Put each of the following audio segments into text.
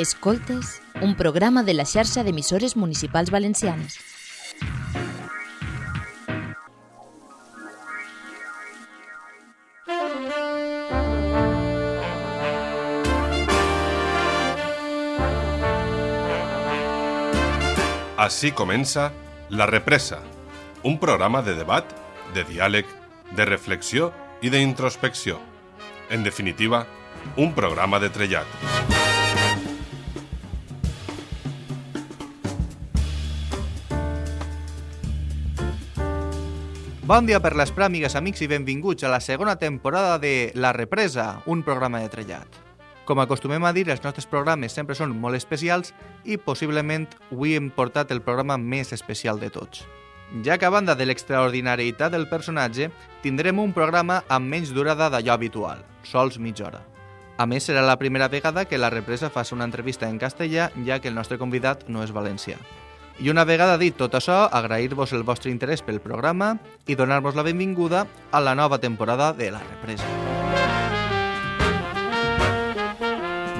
Escoltes, un programa de la xarxa d'emissores municipals valencianes. Així comença La Represa, un programa de debat, de diàleg, de reflexió i d'introspecció. En definitiva, un programa de trellat. Bon dia per les pràmigues, amics, i benvinguts a la segona temporada de La Represa, un programa de trellat. Com acostumem a dir, els nostres programes sempre són molt especials i possiblement avui hem portat el programa més especial de tots. Ja que a banda de l'extraordinarietat del personatge, tindrem un programa amb menys durada d'allò habitual, sols mitja hora. A més, serà la primera vegada que la represa fa una entrevista en castellà, ja que el nostre convidat no és valencià. I una vegada dit tot això, agrair-vos el vostre interès pel programa i donar-vos la benvinguda a la nova temporada de La Represa.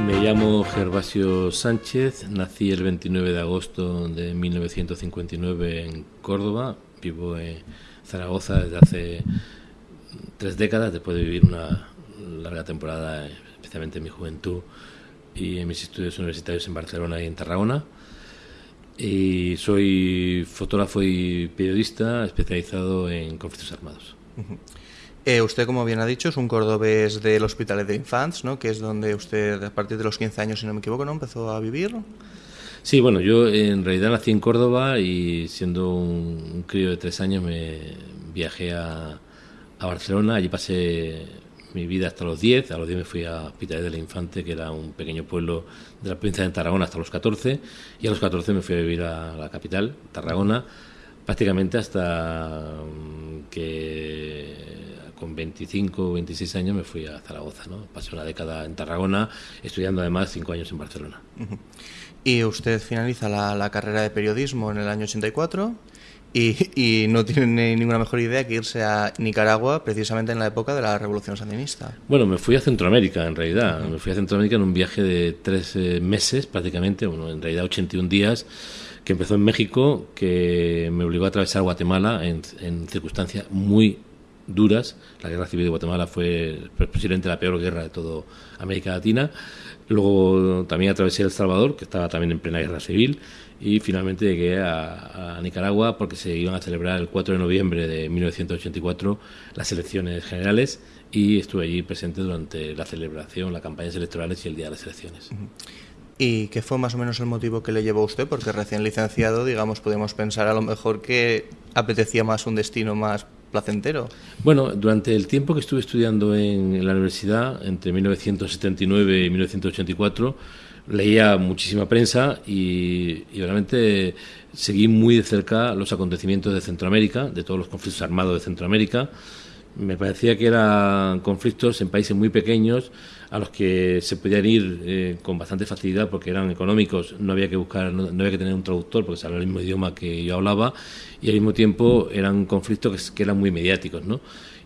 Me llamo Gervasio Sánchez, nací el 29 de agosto de 1959 en Córdoba, vivo en Zaragoza desde hace tres décadas, después de vivir una larga temporada, especialmente en mi juventud y en mis estudios universitarios en Barcelona y en Tarragona. Y soy fotógrafo y periodista especializado en conflictos armados. Eh, usted, como bien ha dicho, es un cordobés del Hospital de Infants, ¿no? que es donde usted, a partir de los 15 años, si no me equivoco, ¿no? empezó a vivir. Sí, bueno, yo en realidad nací en Córdoba y siendo un, un crío de tres años me viajé a, a Barcelona. Allí pasé mi vida hasta los 10. A los 10 me fui a Hospitalet del Infante, que era un pequeño pueblo de la provincia de Tarragona, hasta los 14. Y a los 14 me fui a vivir a la capital, Tarragona, prácticamente hasta mm, que con 25 o 26 años me fui a Zaragoza. ¿no? Pasé una década en Tarragona, estudiando además cinco años en Barcelona. Y usted finaliza la, la carrera de periodismo en el año 84 y, y, no tiene ninguna mejor idea que irse a Nicaragua precisamente en la época de la Revolución Sandinista. Bueno, me fui a Centroamérica en realidad. Me fui a Centroamérica en un viaje de tres eh, meses prácticamente, bueno, en realidad 81 días, que empezó en México, que me obligó a atravesar Guatemala en, en circunstancias muy duras. La guerra civil de Guatemala fue posiblemente la peor guerra de toda América Latina. Luego también atravesé El Salvador, que estaba también en plena guerra civil, y finalmente llegué a, a, Nicaragua porque se iban a celebrar el 4 de noviembre de 1984 las elecciones generales y estuve allí presente durante la celebración, las campañas electorales y el día de las elecciones. ¿Y qué fue más o menos el motivo que le llevó a usted? Porque recién licenciado, digamos, podemos pensar a lo mejor que apetecía más un destino más placentero. Bueno, durante el tiempo que estuve estudiando en la universidad, entre 1979 y 1984, leía muchísima prensa y, realmente seguí muy de cerca los acontecimientos de Centroamérica, de todos los conflictos armados de Centroamérica. Me parecía que eran conflictos en países muy pequeños a los que se podían ir eh, con bastante facilidad porque eran económicos, no había que buscar, no, había que tener un traductor porque se hablaba el mismo idioma que yo hablaba y al mismo tiempo eran conflictos que, que eran muy mediáticos, ¿no?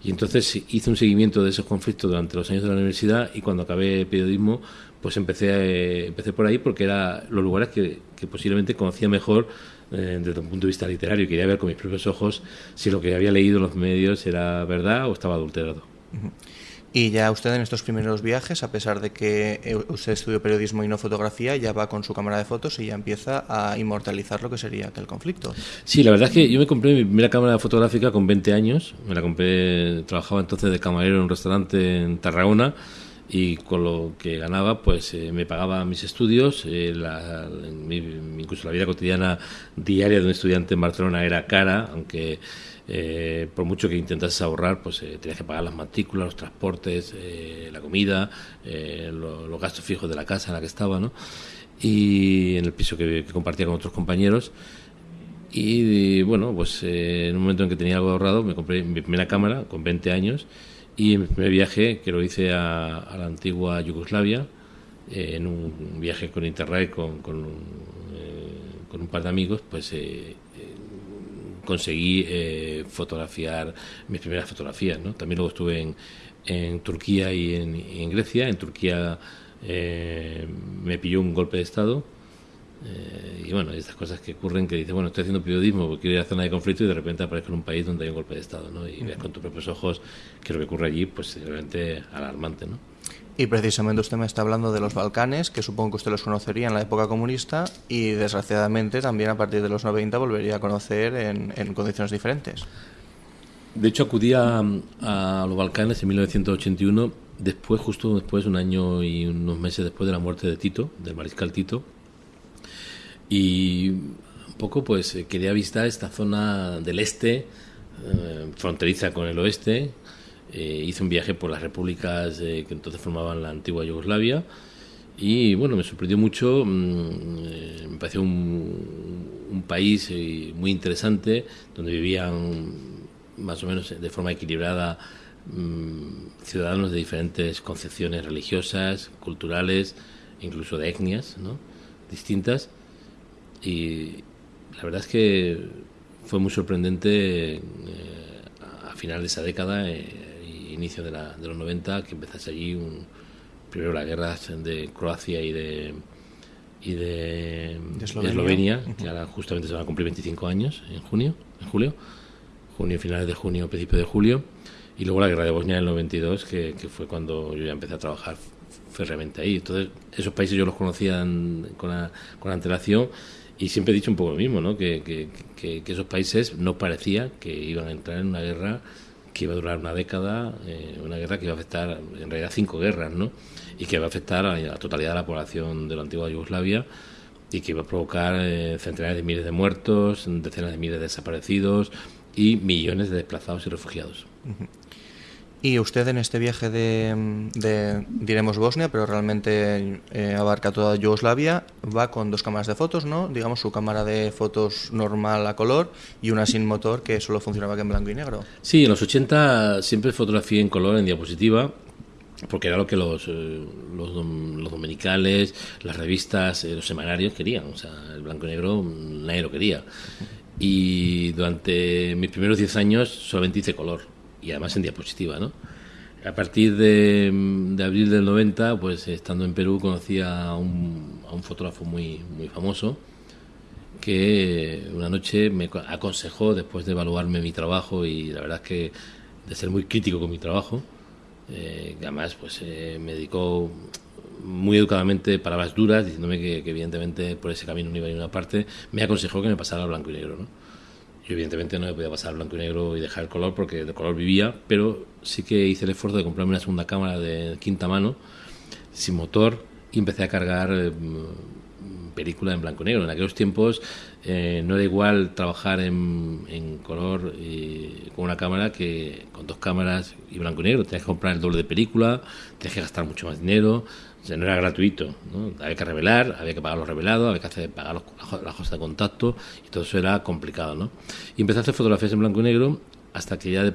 Y entonces hice un seguimiento de esos conflictos durante los años de la universidad y cuando acabé periodismo, pues empecé, a, empecé por ahí porque eran los lugares que, que posiblemente conocía mejor eh, desde un punto de vista literario quería ver con mis propios ojos si lo que había leído en los medios era verdad o estaba adulterado. Uh -huh. Y ya usted en estos primeros viajes, a pesar de que usted estudió periodismo y no fotografía, ya va con su cámara de fotos y ya empieza a inmortalizar lo que sería aquel conflicto. Sí, la verdad es que yo me compré mi primera cámara fotográfica con 20 años. Me la compré, trabajaba entonces de camarero en un restaurante en Tarragona y con lo que ganaba pues eh, me pagaba mis estudios eh, la, mi, incluso la vida cotidiana diaria de un estudiante en Barcelona era cara aunque eh, por mucho que intentases ahorrar pues eh, tenías que pagar las matrículas los transportes eh, la comida lo, los gastos fijos de la casa en la que estaba ¿no? y en el piso que, que compartía con otros compañeros y, y bueno pues en un momento en que tenía algo ahorrado me compré mi primera cámara con 20 años y en mi primer viaje, que lo hice a, a la antigua Yugoslavia, eh, en un viaje con Interrail con, con, eh, un par de amigos, pues eh, conseguí eh, fotografiar mis primeras fotografías. ¿no? También luego estuve en, en Turquía y en, y en, Grecia. En Turquía me pilló un golpe de Estado. Eh, y bueno, estas cosas que ocurren que dices, bueno, estoy haciendo periodismo porque quiero ir a zona de conflicto y de repente aparezco en un país donde hay un golpe de Estado, ¿no? Y ves con tus propios ojos que lo que ocurre allí, pues es realmente alarmante, ¿no? Y precisamente usted me está hablando de los Balcanes, que supongo que usted los conocería en la época comunista y desgraciadamente también a partir de los 90 volvería a conocer en, en condiciones diferentes. De hecho, acudí a, a, los Balcanes en 1981, después, justo después, un año y unos meses después de la muerte de Tito, del mariscal Tito. Y un poco, pues, eh, quería visitar esta zona del este, eh, fronteriza con el oeste. Eh, hice un viaje por las repúblicas eh, que entonces formaban la antigua Yugoslavia. Y bueno, me sorprendió mucho, eh, me pareció un, país muy interesante, donde vivían más o menos de forma equilibrada mmm, ciudadanos de diferentes concepciones religiosas, culturales, incluso de etnias ¿no? distintas. Y la verdad es que fue muy sorprendente eh, a final de esa década, eh, inicio de, la, de, los 90, que empezase allí un, primero las guerras de Croacia y de y de, Eslovenia, que ahora justamente se van a cumplir 25 años en junio, en julio junio, finales de junio, principio de julio, y luego la guerra de Bosnia en el 92, que, que fue cuando yo ya empecé a trabajar férreamente ahí. Entonces, esos países yo los conocía con, la, con antelación y siempre he dicho un poco lo mismo, ¿no? que, que, que, esos países no parecía que iban a entrar en una guerra que iba a durar una década, eh, una guerra que iba a afectar, en realidad, cinco guerras, ¿no? y que iba a afectar a la totalidad de la población de la antigua Yugoslavia y que iba a provocar eh, centenares de miles de muertos, decenas de miles de desaparecidos, y millones de desplazados y refugiados. Y usted en este viaje de, de diremos Bosnia, pero realmente eh, abarca toda Yugoslavia, va con dos cámaras de fotos, ¿no? Digamos su cámara de fotos normal a color y una sin motor que solo funcionaba que en blanco y negro. Sí, en los 80 siempre fotografié en color, en diapositiva, porque era lo que los, eh, los, los, dominicales, las revistas, eh, los semanarios querían. O sea, el blanco y negro nadie lo quería. Y durante mis primeros 10 años solamente hice color, y además en diapositiva, ¿no? A partir de, de abril del 90, pues estando en Perú, conocí a un, a un fotógrafo muy, muy famoso que una noche me aconsejó, después de evaluarme mi trabajo y la verdad es que de ser muy crítico con mi trabajo, eh, además pues eh, me dedicó muy educadamente palabras duras, diciéndome que, que, evidentemente por ese camino no iba a ninguna parte, me aconsejó que me pasara al blanco y negro, ¿no? Yo evidentemente no me podía pasar blanco y negro y dejar el color porque de color vivía, pero sí que hice el esfuerzo de comprarme una segunda cámara de quinta mano, sin motor, y empecé a cargar eh, película en blanco y negro. En aquellos tiempos eh, no era igual trabajar en, en color y con una cámara que con dos cámaras y blanco y negro. Tenías que comprar el doble de película, tenías que gastar mucho más dinero, o no era gratuito. ¿no? Había que revelar, había que pagar los revelados, había que hacer, pagar los, las cosas de contacto y todo eso era complicado. ¿no? Y empecé a hacer fotografías en blanco y negro hasta que ya de,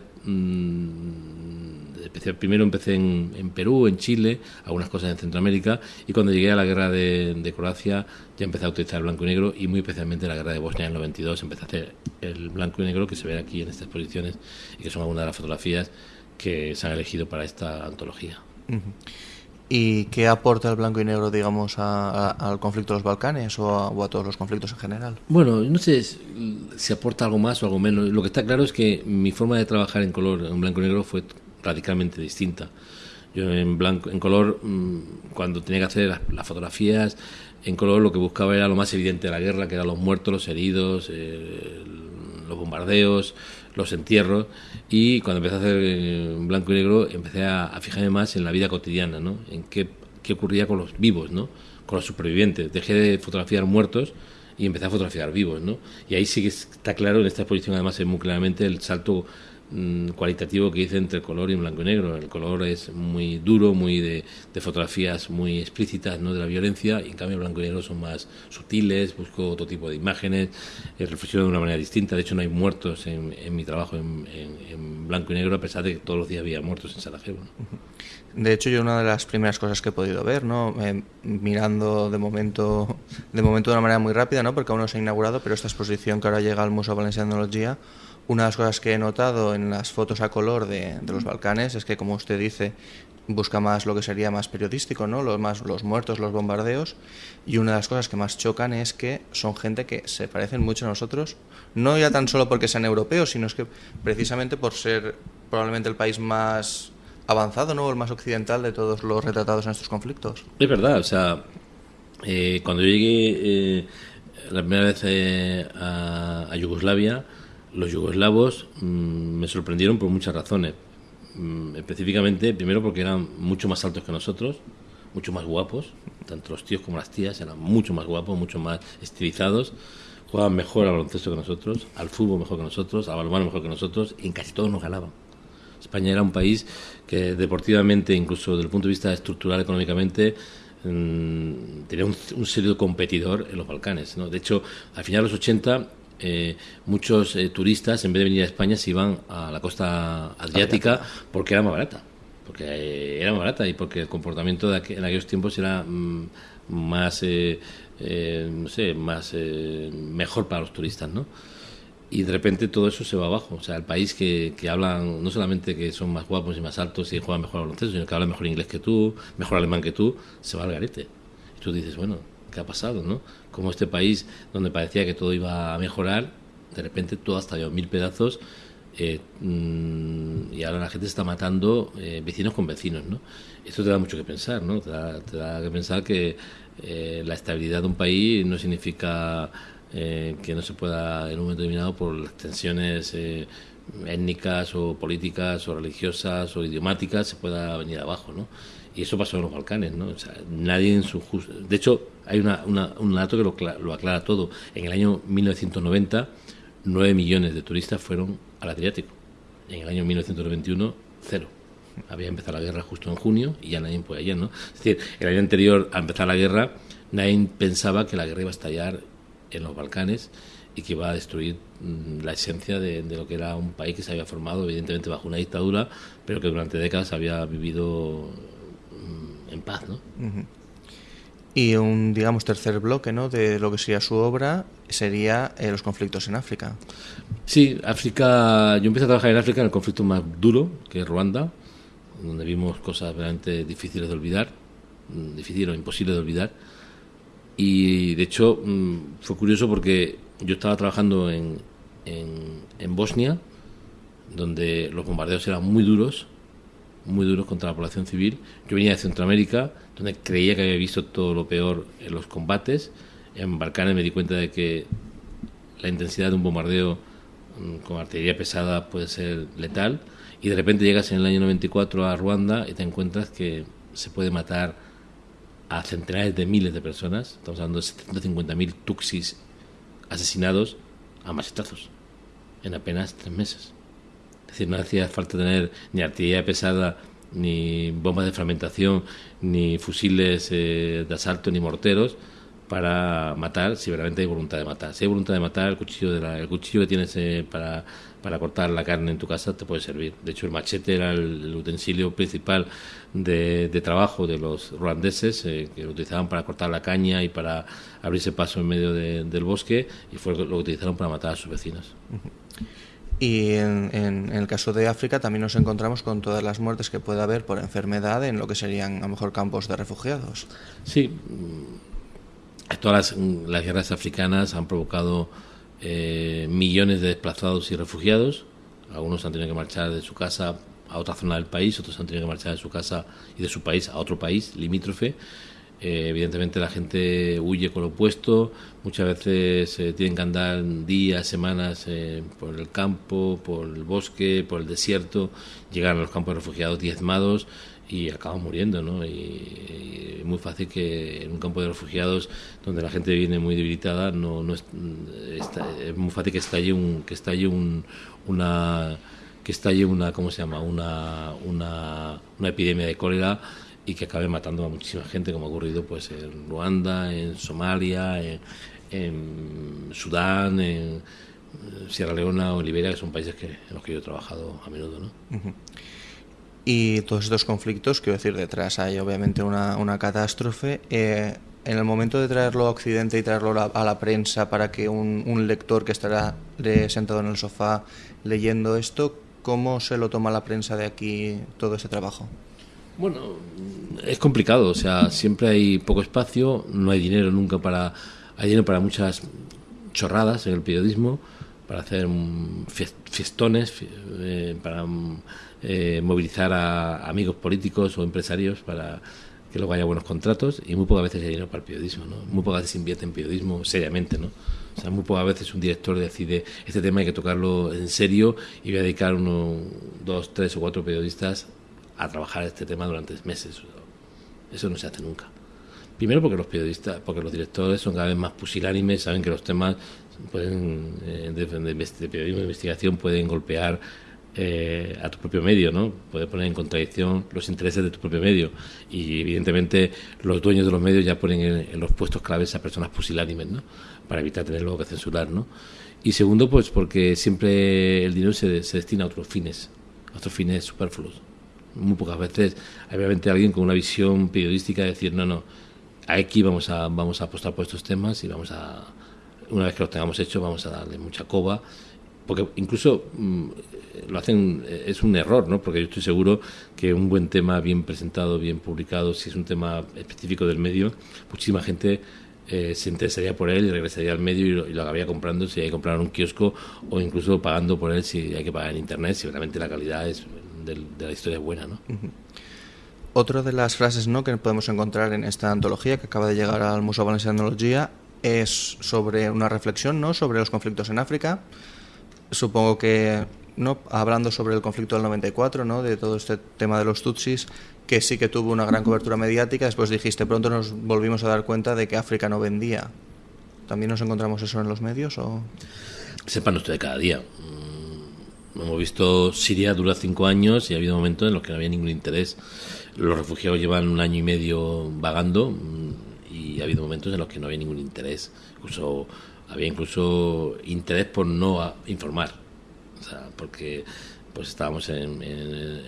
empecé, primero empecé en, en, Perú, en Chile, algunas cosas en Centroamérica y cuando llegué a la guerra de, Croacia ya empecé a utilizar el blanco y negro y muy especialmente la guerra de Bosnia en el 92 empecé a hacer el blanco y negro que se ve aquí en estas exposiciones y que son algunas de las fotografías que se han elegido para esta antología. ¿Y qué aporta el blanco y negro, digamos, a, al conflicto de los Balcanes o a, o a, todos los conflictos en general? Bueno, no sé si aporta algo más o algo menos. Lo que está claro es que mi forma de trabajar en color, en blanco y negro, fue radicalmente distinta. Yo en blanco, en color, mm, cuando tenía que hacer las, las fotografías, en color lo que buscaba era lo más evidente de la guerra, que eran los muertos, los heridos, eh, los bombardeos, los entierros y cuando empecé a hacer en blanco y negro empecé a, a, fijarme más en la vida cotidiana, ¿no? En qué, qué ocurría con los vivos, ¿no? Con los supervivientes. Dejé de fotografiar muertos y empecé a fotografiar vivos, ¿no? Y ahí sí que está claro, en esta exposición además es muy claramente el salto mmm, cualitativo que hice entre color y blanco y negro. El color es muy duro, muy de, de, fotografías muy explícitas, ¿no? De la violencia, y en cambio blanco y negro son más sutiles, busco otro tipo de imágenes, eh, reflexiono de una manera distinta. De hecho, no hay muertos en, en mi trabajo en, en, en, blanco y negro, a pesar de que todos los días había muertos en Sarajevo. ¿no? De hecho, yo una de las primeras cosas que he podido ver, ¿no? Eh, mirando de momento, de momento de una manera muy rápida, ¿no? Porque aún no se ha inaugurado, pero esta exposición que ahora llega al Museo Valenciano de Tecnología, una de las cosas que he notado en las fotos a color de, de los Balcanes es que, como usted dice, busca más lo que sería más periodístico, ¿no? Los más los muertos, los bombardeos y una de las cosas que más chocan es que son gente que se parecen mucho a nosotros, no ya tan solo porque sean europeos, sino es que precisamente por ser probablemente el país más avanzado, ¿no? El más occidental de todos los retratados en estos conflictos. Es verdad, o sea, eh, cuando llegué eh, la primera vez eh, a, a, Yugoslavia, los yugoslavos mmm, me sorprendieron por muchas razones. Mm, específicamente, primero porque eran mucho más altos que nosotros, mucho más guapos, tanto los tíos como las tías eran mucho más guapos, mucho más estilizados, jugaban mejor al baloncesto que nosotros, al fútbol mejor que nosotros, al balonmano mejor que nosotros, y en casi todos nos ganaban. España era un país que deportivamente, incluso desde el punto de vista estructural, económicamente, mmm, tenía un, un, serio competidor en los Balcanes. ¿no? De hecho, al final de los 80, eh, muchos eh, turistas, en vez de venir a España, se iban a la costa adriática porque era más barata. Porque eh, era más barata y porque el comportamiento de aqu en aquellos tiempos era mmm, más, no sé, más mejor para los turistas, ¿no? y de repente todo eso se va abajo. O sea, el país que, que hablan, no solamente que son más guapos y más altos y juegan mejor al baloncesto, sino que hablan mejor inglés que tú, mejor alemán que tú, se va al garete. Y tú dices, bueno, ¿qué ha pasado, no? Como este país donde parecía que todo iba a mejorar, de repente todo ha estallado mil pedazos eh, mmm, y ahora la gente se está matando eh, vecinos con vecinos, ¿no? Esto te da mucho que pensar, ¿no? Te da, te da que pensar que eh, la estabilidad de un país no significa eh, que no se pueda en un momento determinado por las tensiones étnicas o políticas o religiosas o idiomáticas se pueda venir abajo, ¿no? Y eso pasó en los Balcanes, ¿no? O sea, nadie en su justo... De hecho, hay una, una, un dato que lo, aclara todo. En el año 1990, 9 millones de turistas fueron al Adriático. En el año 1991, cero. Había empezado la guerra justo en junio y ya nadie puede ayer, ¿no? Es decir, el año anterior a empezar la guerra, nadie pensaba que la guerra iba a estallar en los Balcanes y que iba a destruir mmm, la esencia de, de, lo que era un país que se había formado, evidentemente, bajo una dictadura, pero que durante décadas había vivido en paz, ¿no? Uh -huh. Y un, digamos, tercer bloque, ¿no?, de lo que sería su obra sería eh, los conflictos en África. Sí, África... Yo empecé a trabajar en África en el conflicto más duro, que es Ruanda, donde vimos cosas realmente difíciles de olvidar, difícil o imposible de olvidar, y de hecho mmm, fue curioso porque yo estaba trabajando en, en, en, Bosnia, donde los bombardeos eran muy duros, muy duros contra la población civil. Yo venía de Centroamérica, donde creía que había visto todo lo peor en los combates. En Balcanes me di cuenta de que la intensidad de un bombardeo mmm, con artillería pesada puede ser letal. Y de repente llegas en el año 94 a Ruanda y te encuentras que se puede matar a centenares de miles de personas, estamos hablando de 750.000 tuxis asesinados a machetazos en apenas tres meses. Decir, no hacía falta tener ni artillería pesada, ni bombas de fragmentación, ni fusiles eh, de asalto, ni morteros para matar si realmente hay voluntad de matar. Si hay voluntad de matar, el cuchillo, de la, el cuchillo que tienes eh, para, para cortar la carne en tu casa te puede servir. De hecho, el machete era el, utensilio principal de, de, trabajo de los ruandeses, eh, que lo utilizaban para cortar la caña y para abrirse paso en medio de, del bosque, y fue lo que utilizaron para matar a sus vecinos. Y en, en, el caso de África también nos encontramos con todas las muertes que puede haber por enfermedad en lo que serían a lo mejor campos de refugiados. Sí, todas las, las guerras africanas han provocado eh, millones de desplazados y refugiados. Algunos han tenido que marchar de su casa a otra zona del país, otros han tenido que marchar de su casa y de su país a otro país limítrofe. Eh, evidentemente la gente huye con lo opuesto, muchas veces eh, tienen que andar días, semanas eh, por el campo, por el bosque, por el desierto, llegan a los campos de refugiados diezmados y acaban muriendo, ¿no? Y, es muy fácil que en un campo de refugiados donde la gente viene muy debilitada, no, no es, está, es muy fácil que estalle un, que estalle un, una que estalle una, ¿cómo se llama? Una, una, una epidemia de cólera y que acabe matando a muchísima gente, como ha ocurrido pues en Ruanda, en Somalia, en, Sudán, en Sierra Leona o en Liberia, que son países que, en los que yo he trabajado a menudo. ¿no? Y todos estos conflictos, quiero decir, detrás hay obviamente una, una catástrofe. Eh, en el momento de traerlo a Occidente y traerlo a, la prensa para que un, un lector que estará de- sentado en el sofá leyendo esto, ¿cómo se lo toma la prensa de aquí todo ese trabajo? Bueno, es complicado, o sea, siempre hay poco espacio, no hay dinero nunca para... Hay dinero para muchas chorradas en el periodismo, para hacer fies- fiestones, fi- eh, para eh, movilizar a amigos políticos o empresarios para que luego haya buenos contratos y muy pocas veces hay dinero para el periodismo, ¿no? Muy pocas veces se invierte en periodismo seriamente, ¿no? O sea, muy pocas veces un director decide este tema hay que tocarlo en serio y voy a dedicar uno, dos, tres o cuatro periodistas a trabajar este tema durante meses. Eso no se hace nunca. Primero porque los periodistas, porque los directores son cada vez más pusilánimes, saben que los temas pueden, eh, de, periodismo de investigación pueden golpear eh, a tu propio medio, ¿no? Puede poner en contradicción los intereses de tu propio medio. Y evidentemente los dueños de los medios ya ponen en, en los puestos claves a personas pusilánimes, ¿no? Para evitar tener luego que censurar, ¿no? Y segundo, pues porque siempre el dinero se destina a otros fines, a otros fines superfluos muy pocas veces hay obviamente alguien con una visión periodística de decir no no aquí vamos a vamos a apostar por estos temas y vamos a una vez que los tengamos hechos vamos a darle mucha coba porque incluso mm, lo hacen eh, es un error no porque yo estoy seguro que un buen tema bien presentado bien publicado si es un tema específico del medio muchísima gente eh, se interesaría por él y regresaría al medio y lo, acabaría comprando si hay que comprar un kiosco o incluso pagando por él si hay que pagar en internet si realmente la calidad es del- de la historia buena no Otra de las frases ¿no? que podemos encontrar en esta antología que acaba de llegar al Museo Valencià d'Etnologia es sobre una reflexión ¿no? sobre los conflictos en África. Supongo que no hablando sobre el conflicto del 94, ¿no? de todo este tema de los Tutsis, que sí que tuvo una gran cobertura mediática. Después dijiste, pronto nos volvimos a dar cuenta de que África no vendía. ¿También nos encontramos eso en los medios? O... sepan usted de cada día. Hemos visto Siria dura cinco años y ha habido momentos en los que no había ningún interés. Los refugiados llevan un año y medio vagando mm, y ha habido momentos en los que no había ningún interés. Incluso había incluso interés por no informar, o sea, porque pues estábamos en, en-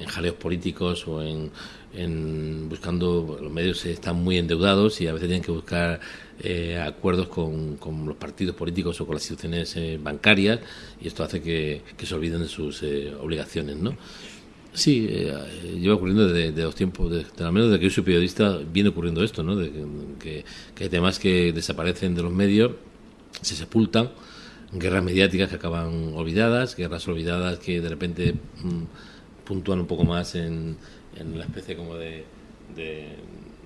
en jaleos políticos o en, en buscando los medios están muy endeudados y a veces tienen que buscar eh, acuerdos con, con los partidos políticos o con las instituciones eh, bancarias y esto hace que, que se olviden de sus eh, obligaciones, ¿no? Sí, eh, lleva ocurriendo desde de los tiempos, de, al menos desde que yo soy periodista, viene ocurriendo esto, ¿no? De que- que hay temas que desaparecen de los medios, se sepultan, guerras mediáticas que acaban olvidadas, guerras olvidadas que de repente mm, puntúan un poco más en, en la especie como de, de,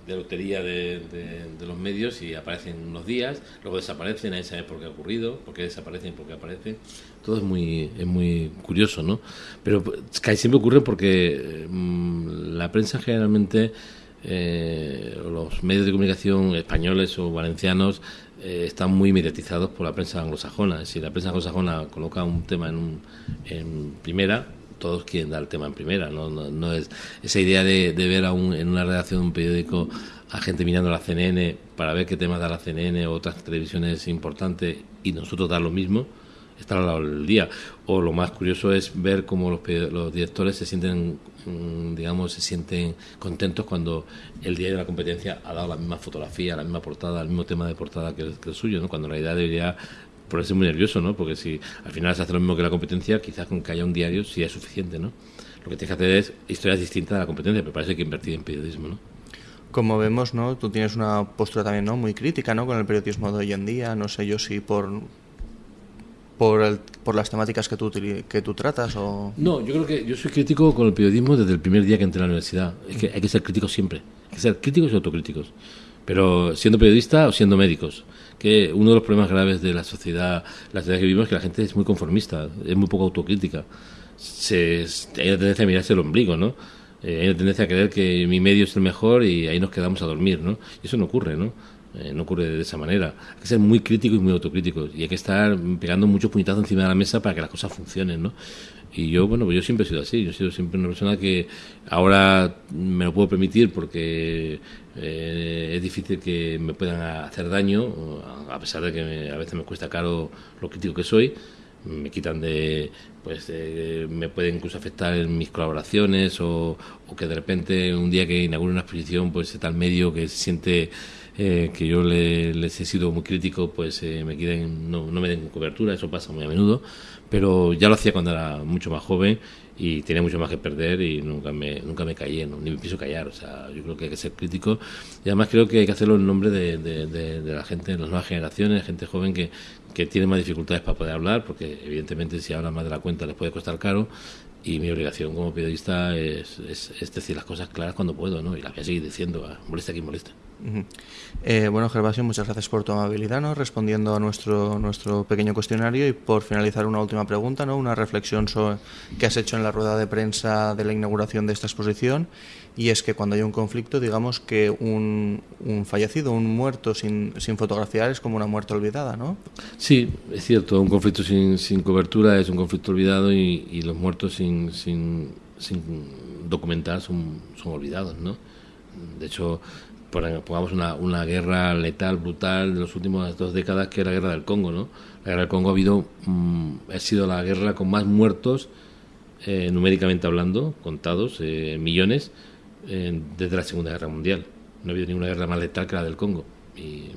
lotería de, de- los medios y aparecen unos días, luego desaparecen, nadie sabe por qué ha ocurrido, por qué desaparecen por qué aparecen. Todo es muy, es muy curioso, ¿no? Pero casi siempre ocurre porque mm, la prensa generalmente eh, los medios de comunicación españoles o valencianos eh, están muy mediatizados por la prensa anglosajona. Si la prensa anglosajona coloca un tema en, un- en primera, todos quieren dar el tema en primera. No, no, no es esa idea de, de ver a un- en una redacción de un periódico a gente mirando la CNN para ver qué temas da la CNN o otras televisiones importantes y nosotros dar lo mismo estar al lado del día. O lo más curioso es ver cómo los, los directores se sienten, mm, digamos, se sienten contentos cuando el día de la competencia ha dado la misma fotografía, la misma portada, el mismo tema de portada que el, que el suyo, ¿no? Cuando en realidad debería ponerse muy nervioso, ¿no? Porque si al final se hace lo mismo que la competencia, quizás con que haya un diario sí es suficiente, ¿no? Lo que tienes que hacer es historias distintas de la competencia, pero parece que invertir en periodismo, ¿no? Como vemos, ¿no? Tú tienes una postura también, ¿no? Muy crítica, ¿no? Con el periodismo de hoy en día. No sé yo si por por, el- por las temáticas que tú que tú tratas o No, yo creo que yo soy crítico con el periodismo desde el primer día que entré a la universidad. Es que hay que ser críticos siempre. Hay que ser críticos y autocríticos. Pero siendo periodista o siendo médicos. Que uno de los problemas graves de la sociedad, la sociedad que vivimos es que la gente es muy conformista, es muy poco autocrítica. Se, hay una tendencia a mirarse el ombligo, ¿no? Eh, hay una tendencia a creer que mi medio es el mejor y ahí nos quedamos a dormir, ¿no? Y eso no ocurre, ¿no? Eh, no ocurre de esa manera. Hay que ser muy críticos y muy autocríticos. Y hay que estar pegando muchos puñetazos encima de la mesa para que las cosas funcionen, ¿no? Y yo, bueno, pues yo siempre he sido así. Yo he sido siempre una persona que ahora me lo puedo permitir porque eh, es difícil que me puedan hacer daño, a pesar de que me- a veces me cuesta caro lo crítico que soy. Me quitan de, pues eh, me puede incluso afectar en mis colaboraciones o, que de repente un día que inaugure una exposición pues tal medio que se siente eh, que yo les he sido muy crítico pues eh, me queden no, no me den cobertura eso pasa muy a menudo pero ya lo hacía cuando era mucho más joven y tenía mucho más que perder y nunca me, nunca me callé, ni me pienso callar. O sea, yo creo que hay que ser crítico y además creo que hay que hacerlo en nombre de, de, la gente, de las nuevas generaciones, gente joven que, que tiene más dificultades para poder hablar, porque evidentemente si hablan más de la cuenta les puede costar caro y mi obligación como periodista es, es, decir las cosas claras cuando puedo, ¿no? Y las voy a seguir diciendo, moleste quien Eh, bueno, Gervasio, muchas gracias por tu amabilidad, ¿no? Respondiendo a nuestro, nuestro pequeño cuestionario y por finalizar una última pregunta, ¿no? Una reflexión sobre, que has hecho en la rueda de prensa de la inauguración de esta exposición y es que cuando hay un conflicto, digamos que un, un fallecido, un muerto sin, sin, fotografiar es como una muerte olvidada, ¿no? Sí, es cierto, un conflicto sin, sin cobertura es un conflicto olvidado y, y los muertos sin, sin, sin documentar son, son olvidados, ¿no? De hecho, pongamos una, una guerra letal, brutal de las últimas dos décadas, que es la guerra del Congo, ¿no? La guerra del Congo ha habido, mm, ha sido la guerra con más muertos, eh, numéricamente hablando, contados, eh, millones, desde la Segunda Guerra Mundial. No ha habido ninguna guerra más letal que la del Congo. Y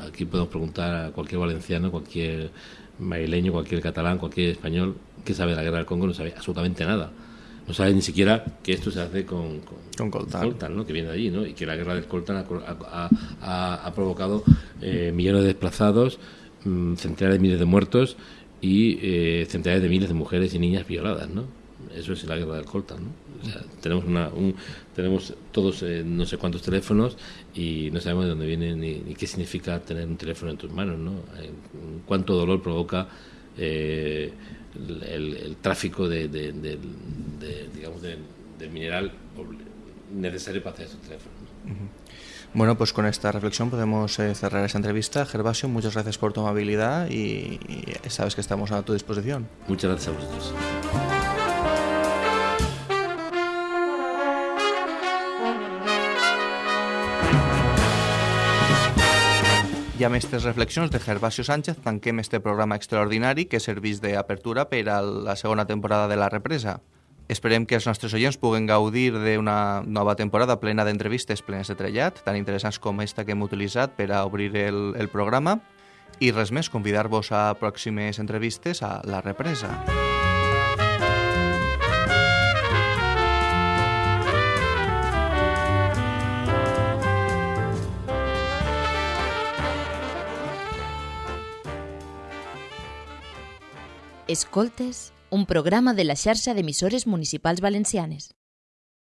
aquí podemos preguntar a cualquier valenciano, cualquier madrileño, cualquier catalán, cualquier español que sabe de la guerra del Congo, no sabe absolutamente nada. No sabe ni siquiera que esto se hace con, con, coltan, ¿no? que viene de allí, ¿no? y que la guerra del coltan ha, ha, provocado eh, millones de desplazados, mm, centenares de miles de muertos y eh, centenares de miles de mujeres y niñas violadas. ¿no? Eso es la guerra del coltan. ¿no? tenemos, una, un, tenemos todos eh, no sé cuántos teléfonos y no sabemos de dónde viene ni, qué significa tener un teléfono en tus manos, ¿no? Eh, cuánto dolor provoca eh, el, tráfico de, digamos, del mineral necesario para hacer esos teléfonos. Bueno, pues con esta reflexión podemos cerrar esta entrevista. Gervasio, muchas gracias por tu amabilidad y, y sabes que estamos a tu disposición. Muchas gracias a vosotros. I amb aquestes reflexions de Gervasio Sánchez tanquem este programa extraordinari que serveix d'apertura per a la segona temporada de La Represa. Esperem que els nostres oients puguen gaudir d'una nova temporada plena d'entrevistes plenes de trellat, tan interessants com esta que hem utilitzat per a obrir el, el programa. I res més, convidar-vos a pròximes entrevistes a La Represa. Escoltes, un programa de la xarxa d'emissores municipals valencianes.